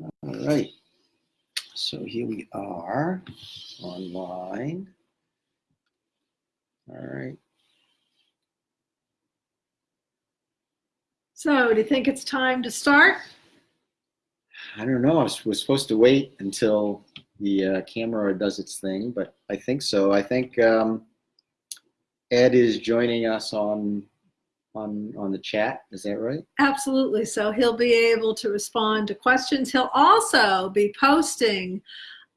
All right. So here we are online. All right. So, do you think it's time to start? I don't know. I was, was supposed to wait until the uh, camera does its thing, but I think so. I think um, Ed is joining us on on on the chat. Is that right? Absolutely. So he'll be able to respond to questions. He'll also be posting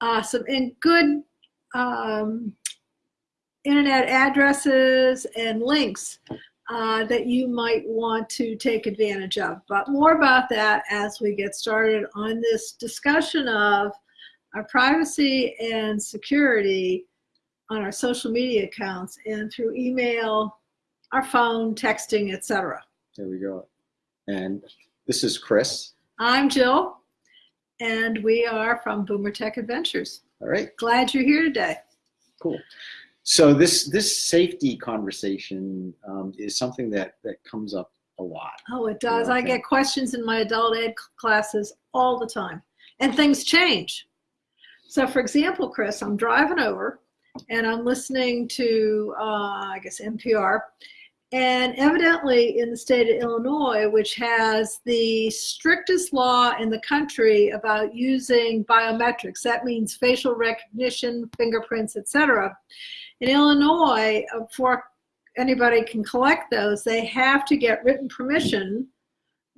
uh, some in good um, internet addresses and links uh, that you might want to take advantage of. But more about that as we get started on this discussion of our privacy and security on our social media accounts and through email, our phone, texting, etc. There we go. And this is Chris. I'm Jill, and we are from Boomer Tech Adventures. All right. Glad you're here today. Cool. So this this safety conversation um, is something that that comes up a lot. Oh, it does. I get questions in my adult ed classes all the time, and things change. So, for example, Chris, I'm driving over and I'm listening to, uh, I guess, NPR. And evidently, in the state of Illinois, which has the strictest law in the country about using biometrics, that means facial recognition, fingerprints, etc. In Illinois, uh, before anybody can collect those, they have to get written permission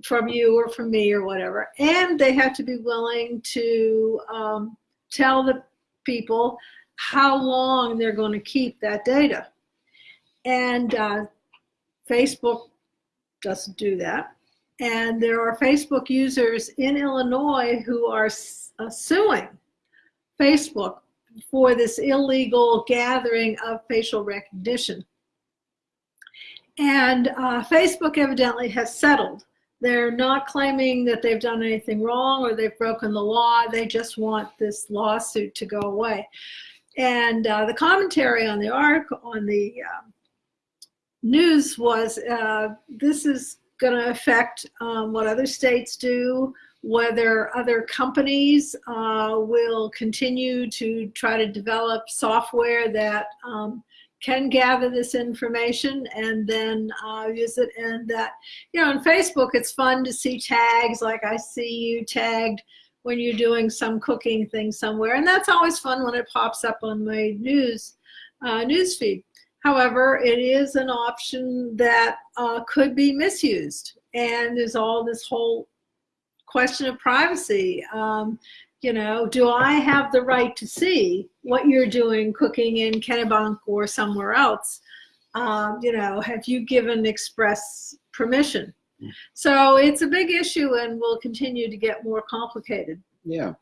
from you or from me or whatever, and they have to be willing to um, tell the people how long they're going to keep that data. And uh, Facebook doesn't do that. And there are Facebook users in Illinois who are uh, suing Facebook for this illegal gathering of facial recognition. And uh, Facebook evidently has settled. They're not claiming that they've done anything wrong or they've broken the law. They just want this lawsuit to go away. And uh, the commentary on the article on the uh, news was uh, this is going to affect um, what other states do, whether other companies uh, will continue to try to develop software that um, can gather this information and then uh, use it. And that, you know, on Facebook, it's fun to see tags like I see you tagged when you're doing some cooking thing somewhere. And that's always fun when it pops up on my news uh, news feed. However, it is an option that uh, could be misused. And there's all this whole question of privacy. Um, you know, do I have the right to see what you're doing cooking in Kennebunk or somewhere else? Um, you know, have you given express permission? So it's a big issue and will continue to get more complicated. Yeah,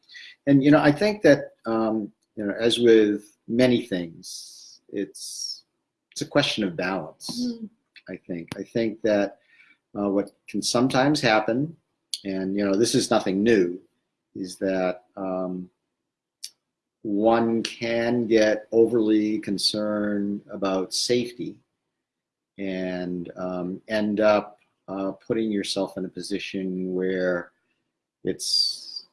and you know I think that um, you know as with many things, it's it's a question of balance. Mm. I think I think that uh, what can sometimes happen, and you know this is nothing new, is that um, one can get overly concerned about safety and um, end up uh, putting yourself in a position where it's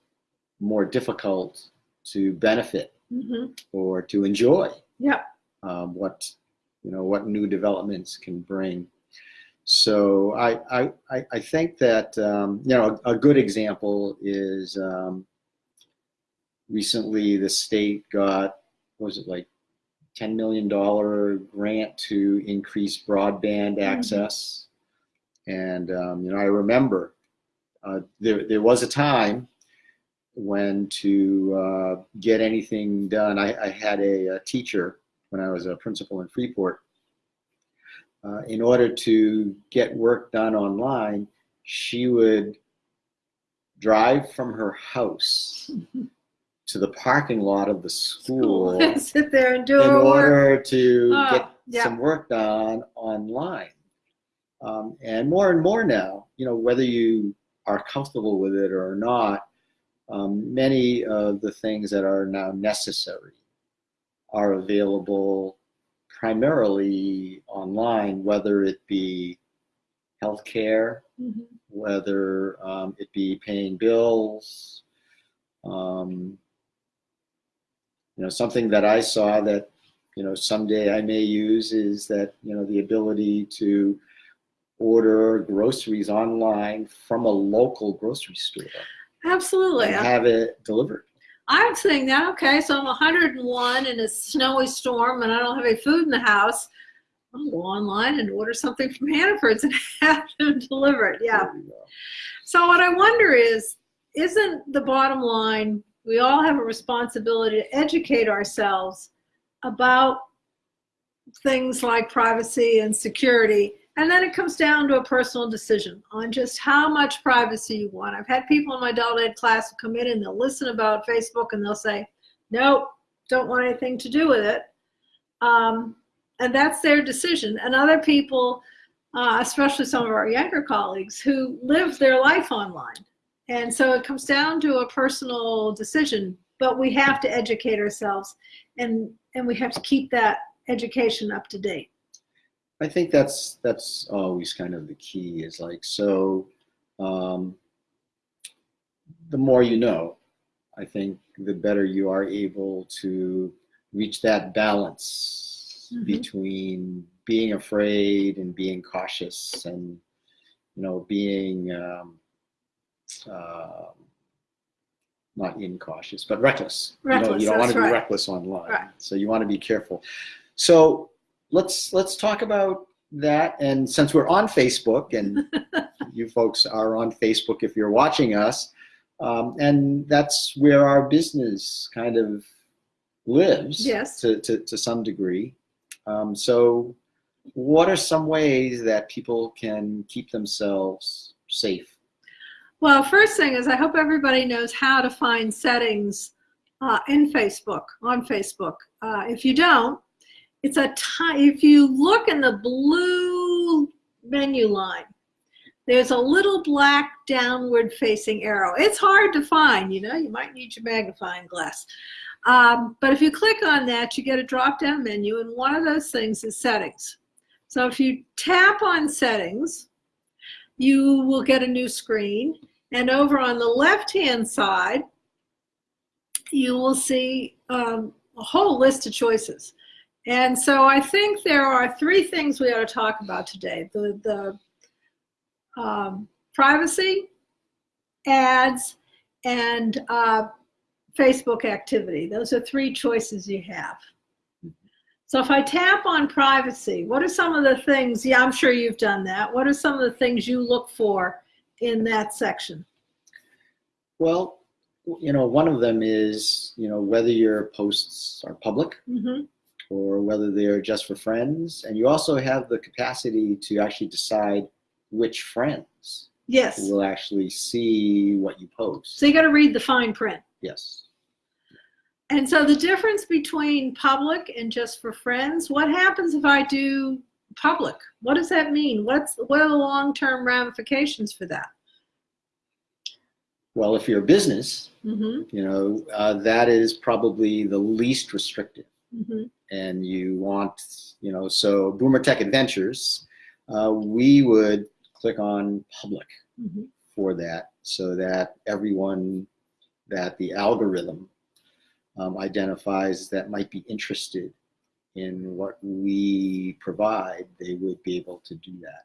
more difficult to benefit hmm or to enjoy Yep. um, what you know what new developments can bring. So I I, I- think that um, you know a, a good example is um, recently the state got what was it like ten million dollar grant to increase broadband access, and um, you know I remember uh, there there was a time when to uh, get anything done. I, I had a, a teacher when I was a principal in Freeport. Uh, in order to get work done online, she would drive from her house to the parking lot of the school in Sit there and do work. order to Oh, get yeah. some work done online. Um, and more and more now, you know, whether you are comfortable with it or not, um, many of the things that are now necessary are available primarily online, whether it be healthcare, Mhm. whether um, it be paying bills, Um, you know, something that I saw that, you know, someday I may use is that, you know, the ability to order groceries online from a local grocery store Absolutely. and have it delivered. I'm saying that, okay, so I'm 101 in a snowy storm and I don't have any food in the house. I'll go online and order something from Hannaford's and have them delivered. Yeah. There you go. So what I wonder is, isn't the bottom line, we all have a responsibility to educate ourselves about things like privacy and security. And then it comes down to a personal decision on just how much privacy you want. I've had people in my adult ed class come in and they'll listen about Facebook and they'll say, nope, don't want anything to do with it. Um, and that's their decision. And other people, uh, especially some of our younger colleagues, who live their life online. And so it comes down to a personal decision, but we have to educate ourselves and, and we have to keep that education up to date. I think that's that's always kind of the key is like so um, the more you know, I think the better you are able to reach that balance Mhm. between being afraid and being cautious and you know being um, uh, not incautious but reckless. you, know, you don't want to be right. reckless online, Right. so you want to be careful. So let's let's talk about that. And since we're on Facebook, and you folks are on Facebook if you're watching us, um, and that's where our business kind of lives Yes. to, to, to some degree. Um, so, what are some ways that people can keep themselves safe? Well, first thing is I hope everybody knows how to find settings uh, in Facebook, on Facebook. Uh, if you don't, it's a time, if you look in the blue menu line, there's a little black downward facing arrow. It's hard to find, you know, you might need your magnifying glass. Um, but if you click on that, you get a drop down menu, and one of those things is settings. So if you tap on settings, you will get a new screen. And over on the left-hand side, you will see um, a whole list of choices. And so I think there are three things we ought to talk about today. The, the um, privacy, ads, and uh, Facebook activity. Those are three choices you have. So if I tap on privacy, what are some of the things, yeah, I'm sure you've done that. What are some of the things you look for in that section? Well, you know, one of them is, you know, whether your posts are public hmm or whether they're just for friends. And you also have the capacity to actually decide which friends Yes. will actually see what you post. So you got to read the fine print. Yes. And so the difference between public and just for friends, what happens if I do public? What does that mean? What's what are the long-term ramifications for that? Well, if you're a business, hmm you know, uh, that is probably the least restrictive. Hmm And you want, you know, so Boomer Tech Adventures, uh, we would click on public hmm for that so that everyone that the algorithm um, identifies that might be interested in what we provide, they would be able to do that.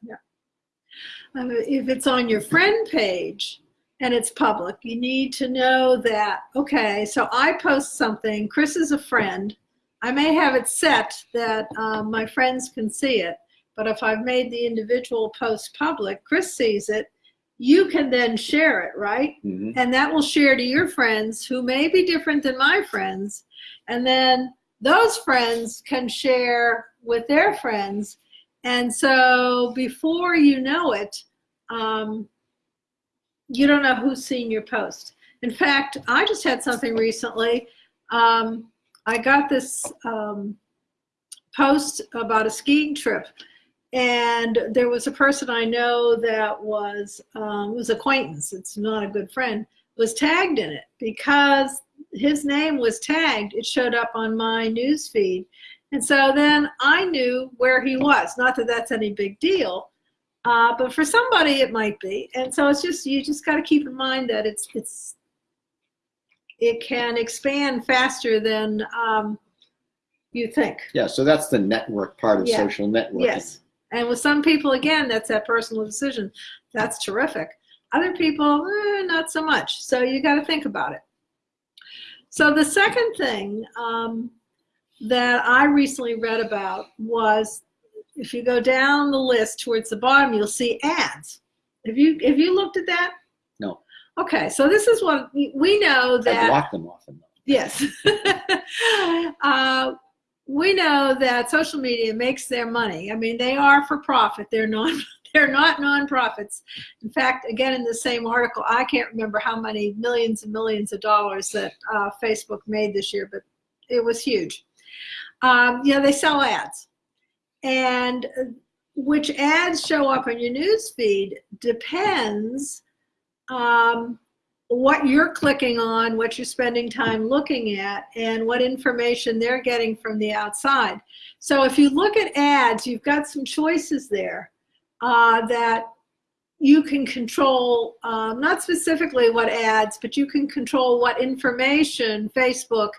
Um, if it's on your friend page and it's public, you need to know that, okay, so I post something, Chris is a friend. I may have it set that um, my friends can see it, but if I've made the individual post public, Chris sees it, you can then share it, right? Mhm. And that will share to your friends who may be different than my friends. And then those friends can share with their friends. And so before you know it, um, you don't know who's seen your post. In fact, I just had something recently. Um, I got this um, post about a skiing trip, and there was a person I know that was um, was acquaintance. It's not a good friend. Was tagged in it because his name was tagged. It showed up on my news feed, and so then I knew where he was. Not that that's any big deal, uh, but for somebody it might be. And so it's just you just got to keep in mind that it's it's it can expand faster than um, you think. Yeah, so that's the network part of Yeah. social networking. Yes. And with some people, again, that's that personal decision. That's terrific. Other people, eh, not so much. So you got to think about it. So the second thing um, that I recently read about was if you go down the list towards the bottom, you'll see ads. Have you have you looked at that? Okay, so this is what we know I that. block them often. though. Yes. uh, we know that social media makes their money. I mean, they are for profit. They're non. They're not nonprofits. In fact, again, in the same article, I can't remember how many millions and millions of dollars that uh, Facebook made this year, but it was huge. Um, yeah, they sell ads, and uh, which ads show up on your news feed depends um, what you're clicking on, what you're spending time looking at, and what information they're getting from the outside. So if you look at ads, you've got some choices there uh, that you can control, um, not specifically what ads, but you can control what information Facebook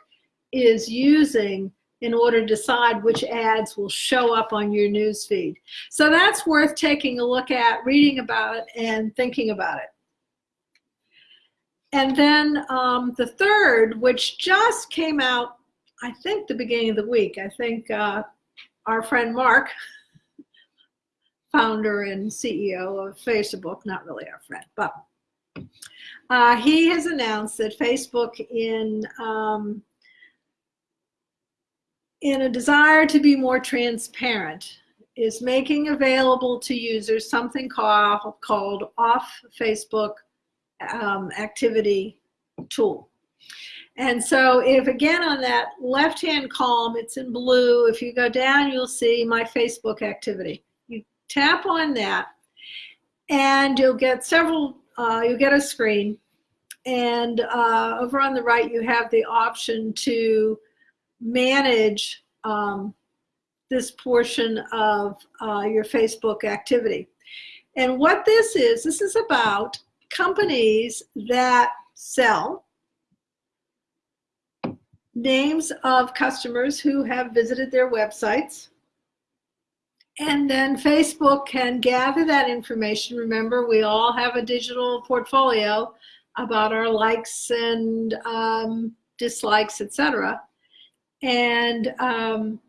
is using in order to decide which ads will show up on your news feed. So that's worth taking a look at, reading about it, and thinking about it. And then um, the third, which just came out, I think the beginning of the week. I think uh, our friend Mark, founder and CEO of Facebook, not really our friend, but uh, he has announced that Facebook, in um, in a desire to be more transparent, is making available to users something called called off Facebook um, activity tool. And so if again on that left-hand column, it's in blue, if you go down, you'll see my Facebook activity. You tap on that and you'll get several, uh, you'll get a screen. And uh, over on the right, you have the option to manage um, this portion of uh, your Facebook activity. And what this is, this is about companies that sell names of customers who have visited their websites. And then Facebook can gather that information. Remember, we all have a digital portfolio about our likes and um, dislikes, etc. And um,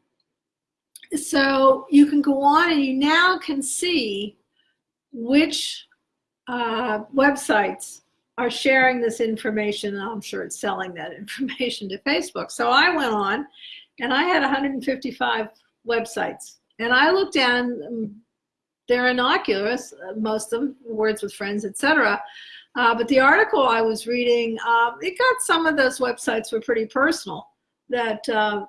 so you can go on and you now can see which uh, websites are sharing this information. And I'm sure it's selling that information to Facebook. So I went on and I had 155 websites. And I looked down, um, they're innocuous, uh, most of them, words with friends, etc. Uh, but the article I was reading, uh, it got some of those websites were pretty personal that uh,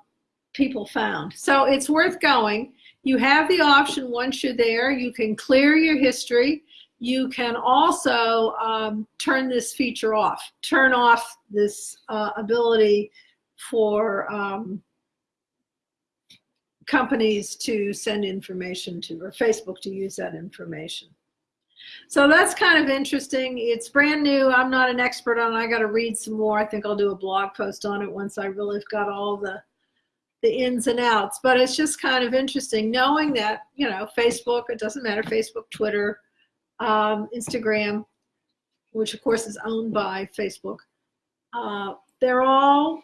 people found. So it's worth going. You have the option once you're there, you can clear your history you can also um, turn this feature off, turn off this uh, ability for um, companies to send information to, or Facebook to use that information. So that's kind of interesting. It's brand new. I'm not an expert on it. I got to read some more. I think I'll do a blog post on it once I really got all the the ins and outs. But it's just kind of interesting knowing that, you know, Facebook, it doesn't matter, Facebook, Twitter, um, Instagram, which of course is owned by Facebook. Uh, they're all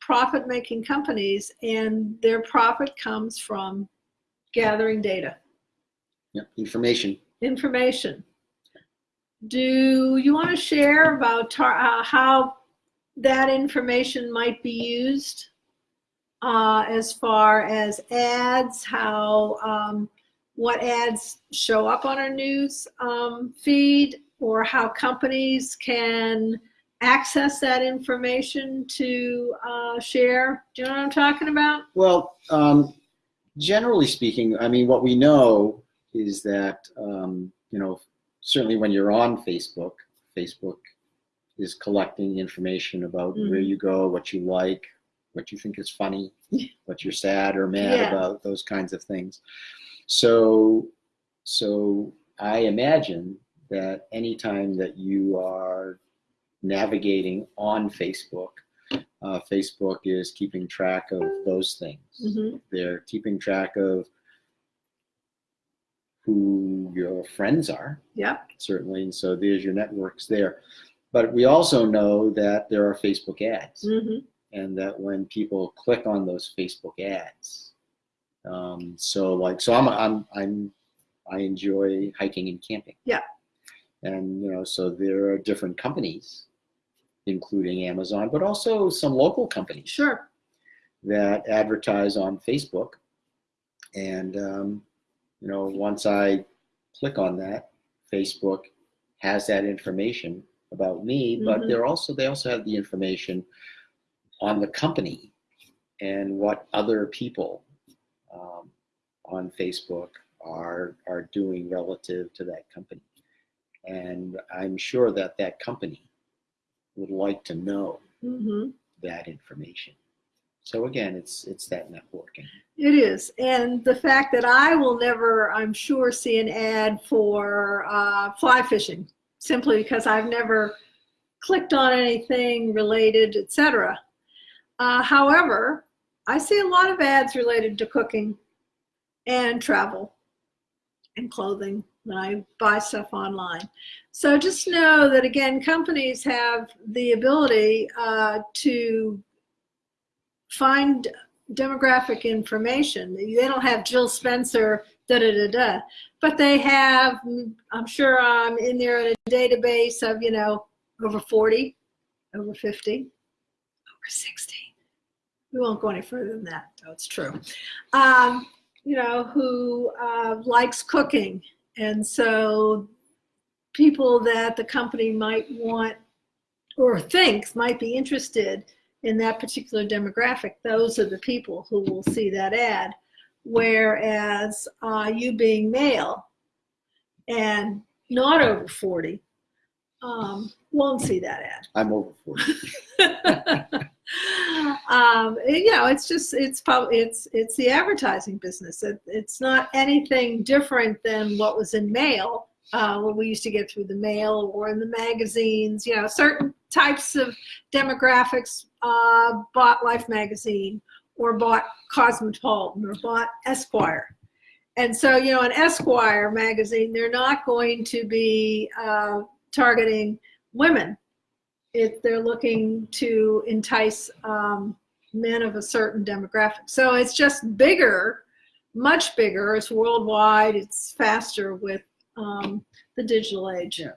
profit making companies and their profit comes from gathering data, Yeah, information. information. Do you want to share about tar- uh, how that information might be used uh, as far as ads, how um, what ads show up on our news um, feed or how companies can access that information to uh, share. Do you know what I'm talking about? Well, um, generally speaking, I mean, what we know is that, um, you know, certainly when you're on Facebook, Facebook is collecting information about Mhm. where you go, what you like, what you think is funny, what you're sad or mad Yeah. about, those kinds of things. So, so I imagine that anytime that you are navigating on Facebook. Uh, Facebook is keeping track of those things. Mhm. They're keeping track of who your friends are, Yeah. certainly, and so there's your networks there. But we also know that there are Facebook ads, hmm and that when people click on those Facebook ads, um, so like, so I'm, I'm, I'm, I enjoy hiking and camping. Yeah. And you know, so there are different companies, including Amazon, but also some local companies Sure. that advertise on Facebook. And, um, you know, once I click on that, Facebook has that information about me, but Mhm. they're also, they also have the information on the company and what other people um, on Facebook are, are doing relative to that company. And I'm sure that that company would like to know hmm that information. So again, it's it's that networking. It is. And the fact that I will never, I'm sure, see an ad for uh, fly fishing simply because I've never clicked on anything related, etc. Uh, however, I see a lot of ads related to cooking and travel and clothing when I buy stuff online. So just know that again, companies have the ability uh, to find demographic information. They don't have Jill Spencer, da da da da, but they have, I'm sure I'm in there in a database of, you know, over 40, over 50, over 60. We won't go any further than that, though it's true. Um, you know, who uh, likes cooking. And so people that the company might want or thinks might be interested in that particular demographic, those are the people who will see that ad. Whereas uh, you being male and not over 40 um, won't see that ad. I'm over 40. um, you know, it's just it's probably it's it's the advertising business. It, it's not anything different than what was in mail. Uh, what we used to get through the mail or in the magazines. You know, certain types of demographics uh, bought Life magazine or bought Cosmopolitan or bought Esquire. And so, you know, an Esquire magazine, they're not going to be uh, targeting women they're looking to entice um, men of a certain demographic. So it's just bigger, much bigger. It's worldwide. It's faster with um, the digital age. Yeah.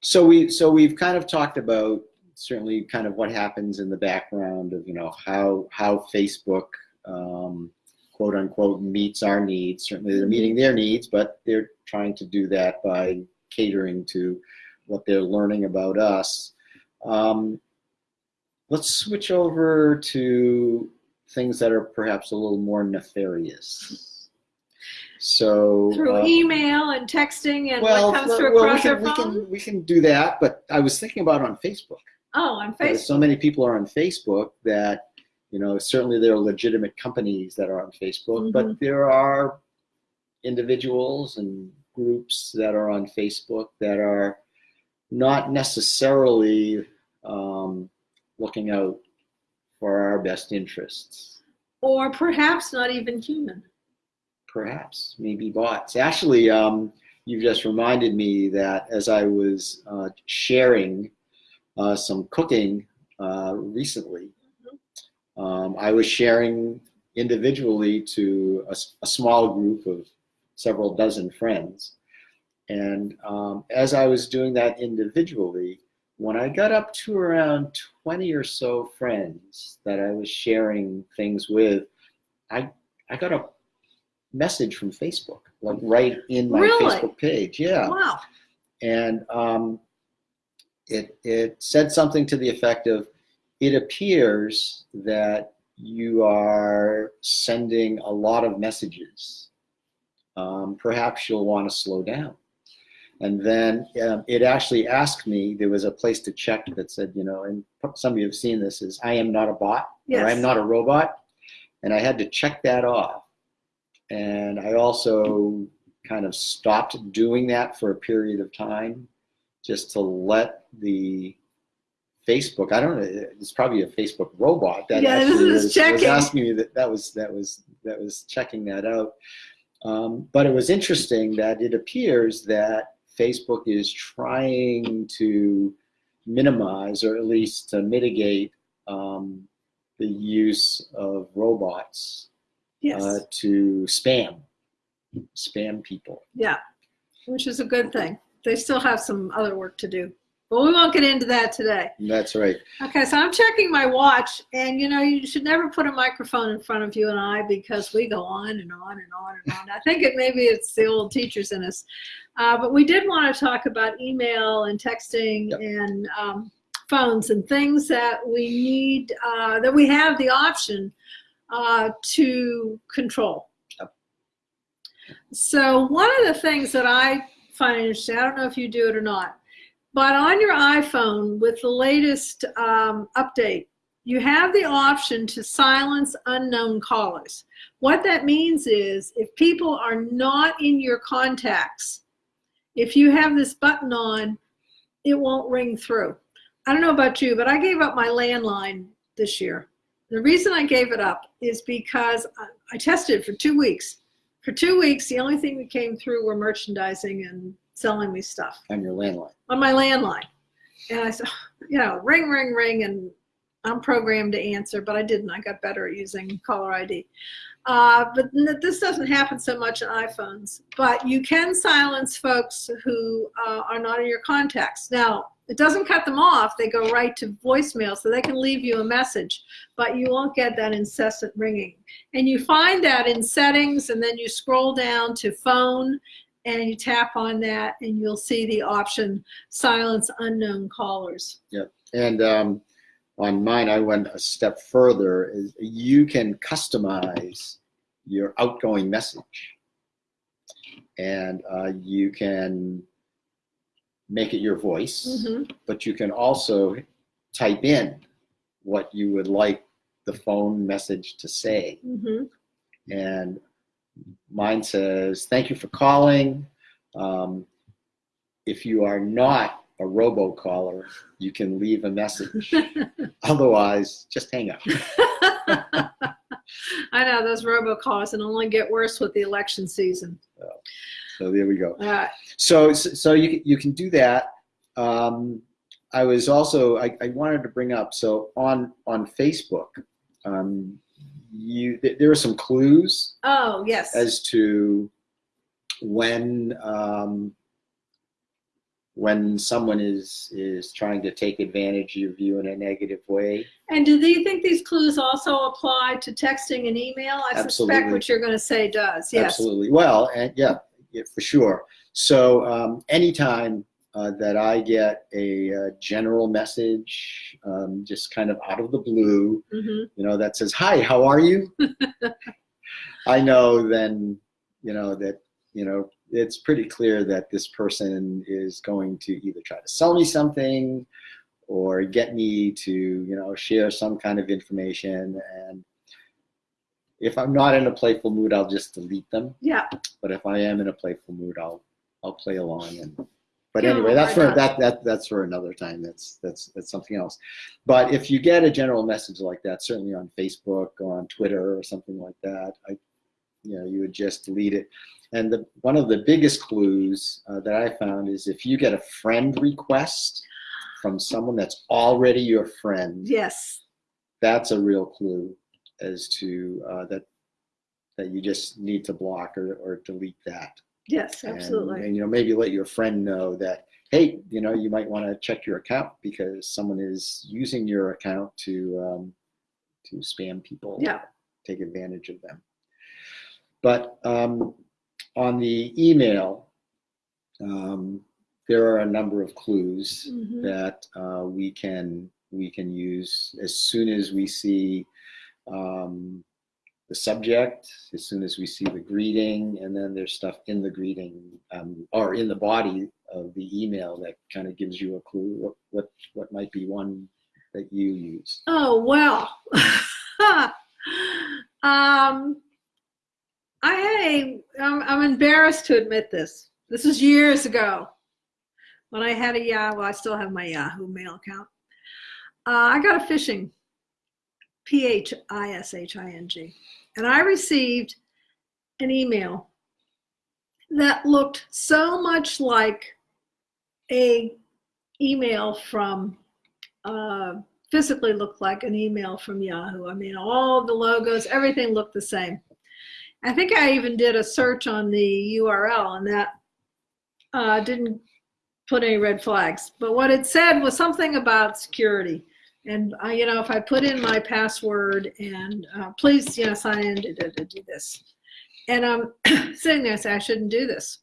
So we so we've kind of talked about certainly kind of what happens in the background of you know how how Facebook um, quote unquote meets our needs. Certainly they're meeting their needs, but they're trying to do that by catering to what they're learning about us. Um, let's switch over to things that are perhaps a little more nefarious. So Through uh, email and texting and well, what comes through well, we across can, our we can we can do that, but I was thinking about on Facebook. oh, on Facebook. So many people are on Facebook that you know certainly there are legitimate companies that are on Facebook, Mhm. but there are individuals and groups that are on Facebook that are not necessarily um, looking out for our best interests. Or perhaps not even human. perhaps maybe bots actually um, you've just reminded me that as i was uh, sharing uh, some cooking uh, recently um, i was sharing individually to a small group of several dozen friends and um, as i was doing that individually when i got up to around 20 or so friends that i was sharing things with i i got a message from Facebook, like right in my Really? Facebook page. Yeah, Wow. and um, it it said something to the effect of, "It appears that you are sending a lot of messages. Um, perhaps you'll want to slow down." And then um, it actually asked me. There was a place to check that said, you know, and some of you have seen this is, "I am not a bot," or "I am not a robot," and I had to check that off and I also kind of stopped doing that for a period of time just to let the Facebook. I don't know. It's probably a Facebook robot that Yeah, actually was, was asking me that. That was that was that was checking that out. Um, but it was interesting that it appears that Facebook is trying to minimize or at least to mitigate um, the use of robots Yes. uh, to spam spam people. yeah. Which is a good thing. They still have some other work to do. But we won't get into that today. That's right. Okay, so I'm checking my watch, and you know, you should never put a microphone in front of you and I because we go on and on and on and on. I think it maybe it's the old teachers in us, uh, but we did want to talk about email and texting Yep. and um, phones and things that we need uh, that we have the option uh, to control. Yep. So one of the things that I find interesting, I don't know if you do it or not, but on your iPhone with the latest um, update, you have the option to silence unknown callers. What that means is if people are not in your contacts, if you have this button on, it won't ring through. I don't know about you, but I gave up my landline this year. The reason I gave it up is because I, tested for two weeks. For two weeks, the only thing that came through were merchandising and selling me stuff On your landline. on my landline. And I said, you know, ring, ring, ring, and I'm programmed to answer, but I didn't. I got better at using caller ID. Uh, but this doesn't happen so much on iPhones. But you can silence folks who uh, are not in your contacts. Now, it doesn't cut them off. They go right to voicemail, so they can leave you a message, but you won't get that incessant ringing. And you find that in settings, and then you scroll down to phone, and you tap on that, and you'll see the option silence unknown callers. Yep. And um, on mine, I went a step further. Is you can customize your outgoing message, and uh, you can make it your voice, Mhm. but you can also type in what you would like the phone message to say. Mhm. And mine says, "Thank you for calling." Um, if you are not a robocaller, you can leave a message. Otherwise, just hang up. I know those robocalls and only get worse with the election season. So there we go. Uh, So so you can- you can do that. Um, I was also I, I wanted to bring up so on on Facebook, um, you th- there are some clues oh yes. as to when um, when someone is is trying to take advantage of you in a negative way. and do you think these clues also apply to texting and email? I suspect what you're going to say does. Yes. Absolutely. Well, and yeah, yeah for sure. So um, anytime uh, that I get a, uh general message, um, just kind of out of the blue, hmm you know, that says, "Hi, how are you?" I know then, you know that you know it's pretty clear that this person is going to either try to sell me something or get me to you know share some kind of information and if i'm not in a playful mood i'll just delete them Yeah. but if i am in a playful mood i'll i'll play along and but Yeah, anyway that's for that that that's for another time. That's that's that's something else. But if you get a general message like that certainly on facebook or on twitter or something like that i you know you would just delete it. And the one of the biggest clues uh, that i found is if you get a friend request from someone that's already your friend Yes. that's a real clue as to uh, that that you just need to block or, or delete that Yes. Absolutely. and you know maybe let your friend know that hey you know you might want to check your account because someone is using your account to um, to spam people Yeah. take advantage of them but um, on the email um, there are a number of clues Mhm. that uh, we can we can use as soon as we see um, the subject, as soon as we see the greeting, and then there's stuff in the greeting um, or in the body of the email that kind of gives you a clue what what what might be one that you use. Oh well. um. I'm, I'm embarrassed to admit this. This was years ago when I had a Yahoo. Well, I still have my Yahoo mail account. uh, I got a phishing, P H I S H I N G, and I received an email that looked so much like a email from uh, physically looked like an email from Yahoo. I mean, all the logos, everything looked the same. I think I even did a search on the URL and that uh, didn't put any red flags. But what it said was something about security. And I, you know, if I put in my password and uh, please, you know, sign in to, to, to do this. And I'm sitting there saying I shouldn't do this.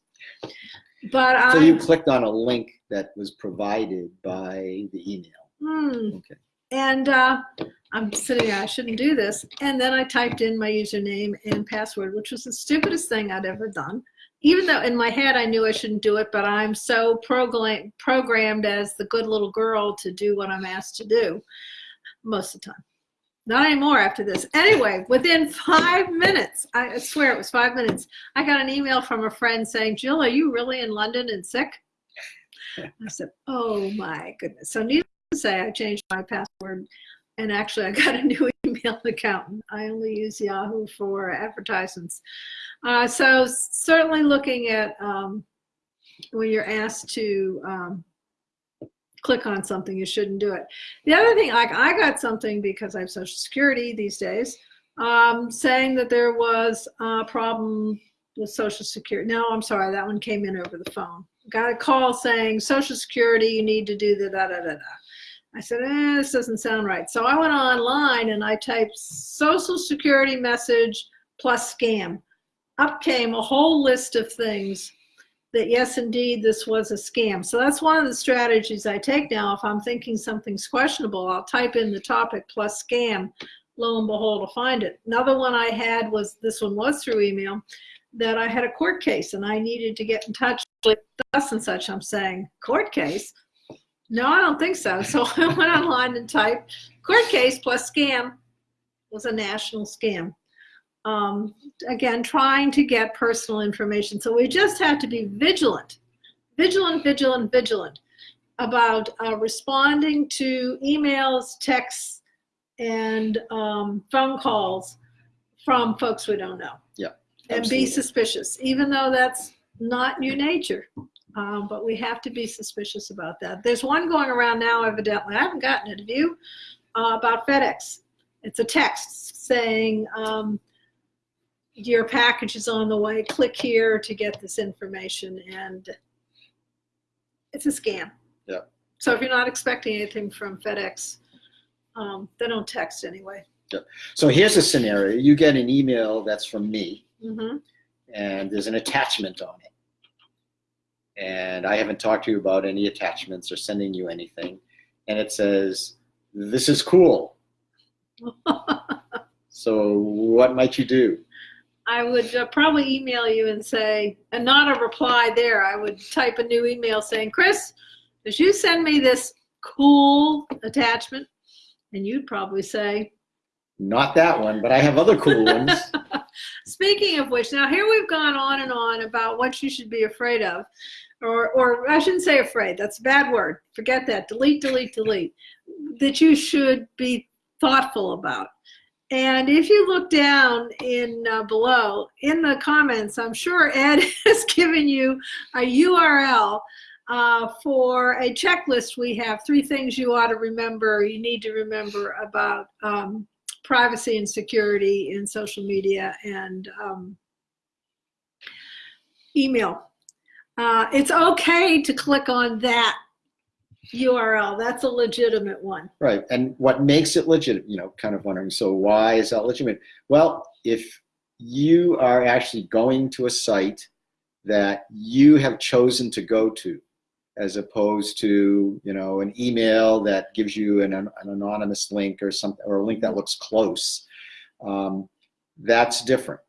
But So I, you clicked on a link that was provided by the email. hmm, Okay. and uh, I'm sitting there, I shouldn't do this. And then I typed in my username and password, which was the stupidest thing I'd ever done. Even though in my head I knew I shouldn't do it, but I'm so program- programmed as the good little girl to do what I'm asked to do most of the time. Not anymore after this. Anyway, within five minutes, I swear it was five minutes, I got an email from a friend saying, Jill, are you really in London and sick? I said, oh my goodness. So needless to say, I changed my password and actually I got a new email account. I only use Yahoo for advertisements. Uh, so certainly looking at um, when you're asked to um, click on something, you shouldn't do it. The other thing, like I got something because I have Social Security these days, um, saying that there was a problem with Social Security. No, I'm sorry, that one came in over the phone. Got a call saying Social Security, you need to do the da da da da. I said, eh, this doesn't sound right. So I went online and I typed Social Security message plus scam. Up came a whole list of things that yes, indeed, this was a scam. So that's one of the strategies I take now. If I'm thinking something's questionable, I'll type in the topic plus scam. Lo and behold, I'll find it. Another one I had was this one was through email that I had a court case and I needed to get in touch with thus and such. I'm saying court case. No, I don't think so. So I went online and typed court case plus scam was a national scam um, again, trying to get personal information. So we just have to be vigilant, vigilant, vigilant, vigilant about uh, responding to emails, texts, and um, phone calls from folks we don't know. Yeah, And absolutely. be suspicious, even though that's not your nature. Um, but we have to be suspicious about that. There's one going around now, evidently. I haven't gotten it. Have you? Uh, about FedEx. It's a text saying, um, your package is on the way. Click here to get this information. And it's a scam. Yeah. So if you're not expecting anything from FedEx, um, they don't text anyway. So here's a scenario. You get an email that's from me, hmm and there's an attachment on it. And I haven't talked to you about any attachments or sending you anything. And it says, This is cool. So what might you do? I would uh, probably email you and say, and not a reply there. I would type a new email saying, Chris, did you send me this cool attachment? And you'd probably say, Not that one, but I have other cool ones. Speaking of which, now here we've gone on and on about what you should be afraid of. Or, or I shouldn't say afraid, that's a bad word. Forget that. Delete, delete, delete. That you should be thoughtful about. And if you look down in uh, below in the comments, I'm sure Ed has given you a URL uh, for a checklist. We have three things you ought to remember, you need to remember about um, privacy and security in social media and um, email. Uh, it's okay to click on that URL. That's a legitimate one. Right. And what makes it legit, you know, kind of wondering, so why is that legitimate? Well, if you are actually going to a site that you have chosen to go to, as opposed to, you know, an email that gives you an, an anonymous link or something, or a link that looks close, um, that's different.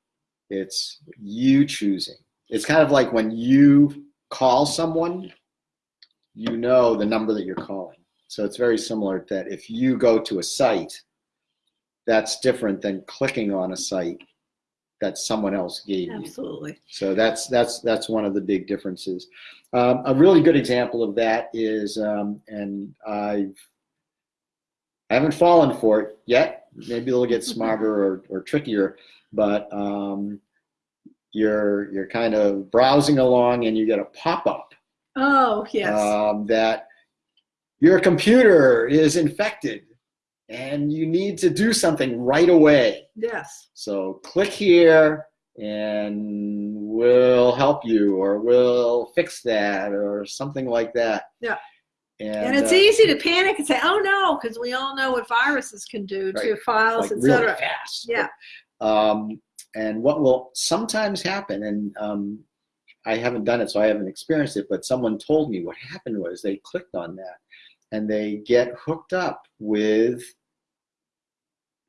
It's you choosing. It's kind of like when you call someone, you know the number that you're calling. So it's very similar that if you go to a site, that's different than clicking on a site that someone else gave you. Absolutely. So that's that's that's one of the big differences. Um, a really good example of that is, um, and I've I haven't fallen for it yet. Maybe they'll get smarter or, or trickier, but um, you're you're kind of browsing along and you get a pop up Oh, yes. um, that your computer is infected and you need to do something right away. Yes. So click here and we'll help you or we'll fix that or something like that. Yeah. And, And it's uh, easy to panic and say, oh no, because we all know what viruses can do to Right. files, like really etc. fast. Yeah. Um, and what will sometimes happen, and um, I haven't done it, so I haven't experienced it, but someone told me what happened was they clicked on that and they get hooked up with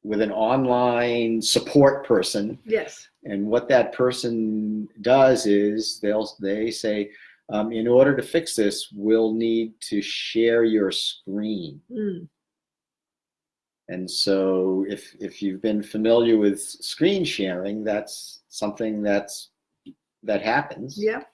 with an online support person Yes. and what that person does is they'll they say um, in order to fix this we'll need to share your screen Mm. and so if if you've been familiar with screen sharing that's something that's that happens Yep.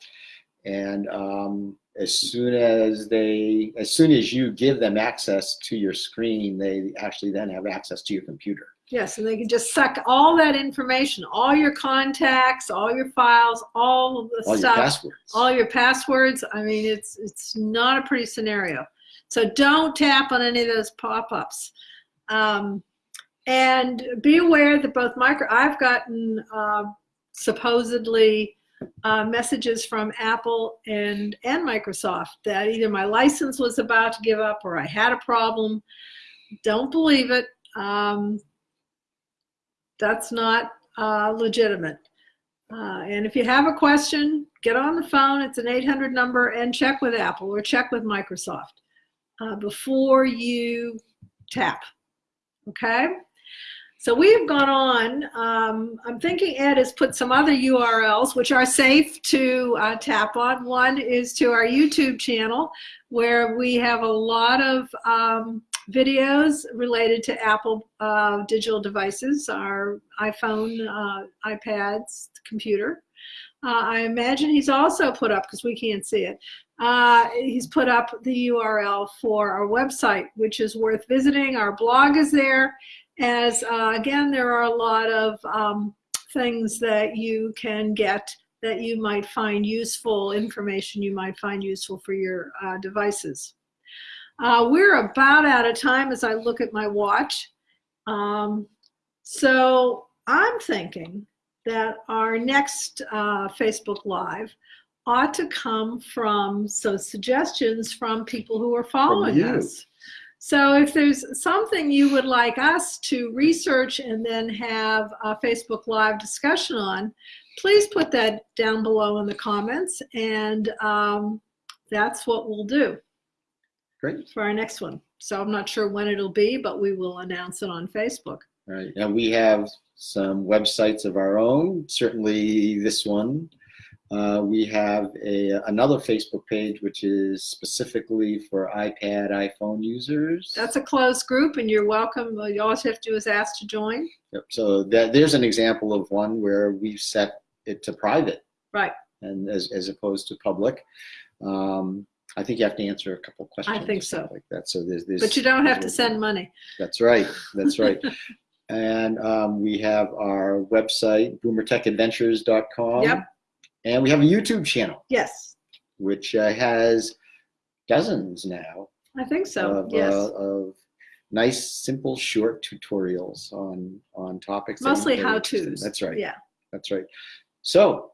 And um, as soon as they as soon as you give them access to your screen they actually then have access to your computer Yes, and they can just suck all that information, all your contacts, all your files, all of the all your stuff, passwords all your passwords. I mean, it's it's not a pretty scenario. So don't tap on any of those pop-ups. Um, and be aware that both micro, I've gotten uh, supposedly uh, messages from Apple and and Microsoft that either my license was about to give up or I had a problem. Don't believe it. Um, that's not uh, legitimate. Uh, and if you have a question, get on the phone. It's an 800 number and check with Apple or check with Microsoft uh, before you tap. Okay? So we have gone on. Um, I'm thinking Ed has put some other URLs which are safe to uh, tap on. One is to our YouTube channel where we have a lot of um, videos related to Apple uh, digital devices, our iPhone, uh, iPads, computer. Uh, I imagine he's also put up, because we can't see it, uh, he's put up the URL for our website, which is worth visiting. Our blog is there. As uh, again, there are a lot of um, things that you can get that you might find useful, information you might find useful for your uh, devices. Uh, we're about out of time as I look at my watch. Um, so I'm thinking that our next uh, Facebook Live ought to come from so suggestions from people who are following us. So if there's something you would like us to research and then have a Facebook Live discussion on, please put that down below in the comments and um, that's what we'll do great for our next one. So I'm not sure when it'll be, but we will announce it on Facebook. All right. And we have some websites of our own, certainly this one. Uh, we have a, another Facebook page which is specifically for iPad, iPhone users. That's a closed group and you're welcome. All you always have to do is ask to join. Yep. So that, there's an example of one where we've set it to private Right. and as, as opposed to public. Um, I think you have to answer a couple questions. I think so. Like that. So there's, there's But you don't have to send money. That's right. That's right. and um, we have our website, boomertechadventures.com. Yep. And we have a YouTube channel, Yes, which uh, has dozens now I think so. of, yes. uh, of nice, simple, short tutorials on, on topics. Mostly in. how-tos. That's right. Yeah. That's right. So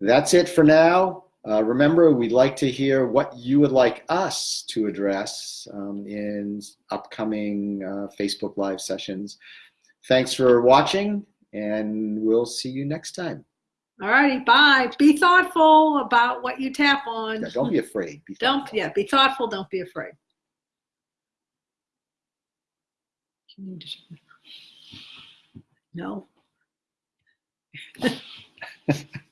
that's it for now. Uh, remember, we'd like to hear what you would like us to address um, in upcoming uh, Facebook Live sessions. Thanks for watching, and we'll see you next time. All righty. Bye. Be thoughtful about what you tap on. Yeah, don't be afraid. Be Don't, thoughtful. yeah, be thoughtful. Don't be afraid. No.